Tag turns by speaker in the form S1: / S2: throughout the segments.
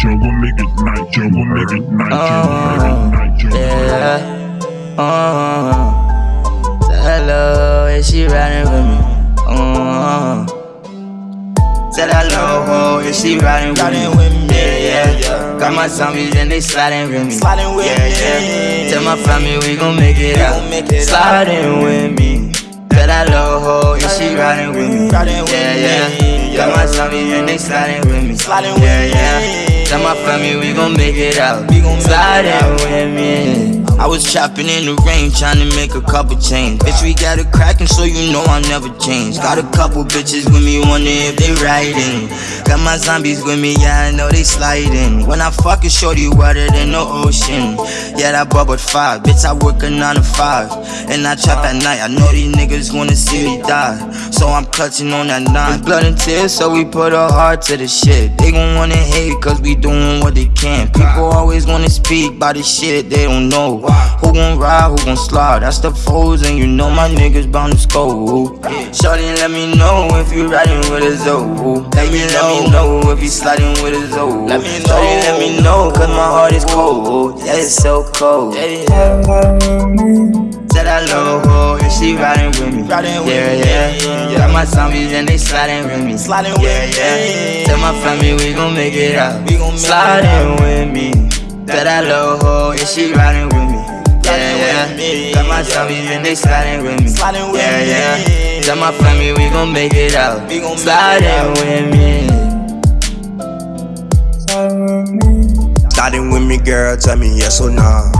S1: jungle, make it night, jungle, make it night, jungle, make it night, jungle.
S2: Yeah. Uh, hello, is she riding with me? Uh, Said hello, is she riding with me? Yeah, yeah. yeah. Got my zombies and they sliding with me.
S3: Sliding with
S2: yeah,
S3: me.
S2: yeah. Tell my family we gon' make it
S3: We
S2: out.
S3: make it
S2: sliding with me. Said hello, is she riding with me?
S3: Riding with
S2: Yeah,
S3: me,
S2: yeah. Got my zombies and they sliding with me.
S3: Sliding with
S2: yeah, yeah.
S3: me.
S2: Tell my we gon' make it out.
S3: We gon' make it
S2: with me. I was chopping in the rain, trying to make a couple change. Bitch, we got it crackin', so you know I never change. Got a couple bitches with me, wonder if they riding. Got my zombies with me, yeah, I know they sliding. When I fuck it, shorty wetter than the ocean. Yeah, that bubble five, bitch, I work a nine to five. And I trap at night, I know these niggas wanna see me die. So I'm clutching on that nine. It's blood and tears, so we put our heart to the shit. They gon' wanna hate, cause we doing what they can. People always wanna speak about the shit they don't know. Who gon' ride, who gon' slide? That's the foes, and you know my niggas bound to score. Shorty, let me know if you riding with a Zoe. Let me, let me know if you sliding with a Zoe.
S3: Let me know,
S2: Shorty, let me know, cause my heart is cold. Yeah, it's so cold. Said hello, if she riding with me.
S3: Riding with me,
S2: yeah,
S3: yeah.
S2: Got my zombies and they sliding with me.
S3: Sliding with
S2: yeah,
S3: me.
S2: yeah. Tell my family we gon' make it out.
S3: We gon' make it
S2: sliding with me. Said hello, if she riding with me. Yeah,
S3: Riding
S2: yeah.
S3: with me,
S2: Got my
S3: yeah.
S2: zombies and they sliding with me.
S3: Sliding with
S2: yeah,
S3: me.
S2: yeah. Tell my family we gon' make it out.
S3: We gon' make it
S2: sliding
S3: out.
S2: with me.
S4: Sliding with me, girl, tell me yes or nah.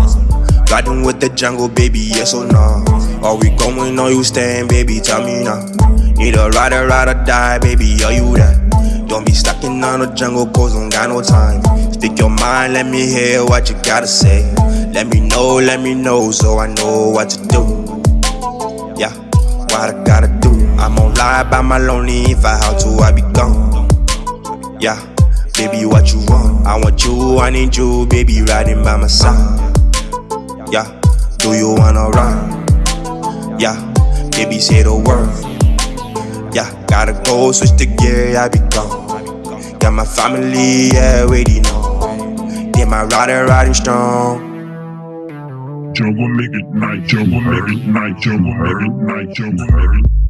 S4: Riding with the jungle, baby, yes or nah. Are we going or you staying, baby? Tell me now. Need a rider, ride or die, baby, are you that? Don't be stuck in on the jungle, cause don't got no time. Speak your mind, let me hear what you gotta say. Let me know, let me know, so I know what to do. Yeah, what I gotta do. I'm on lie by my lonely, if I have to, I be gone. Yeah, baby, what you want? I want you, I need you, baby, riding by my side. Yeah, do you wanna ride? Yeah, baby, say the word. Gotta go, switch the gear, I be gone. Got my family, yeah, waiting on. Then my rider riding strong.
S1: Jungle, make it night, jungle, make it night, jungle, make it night, jungle, make it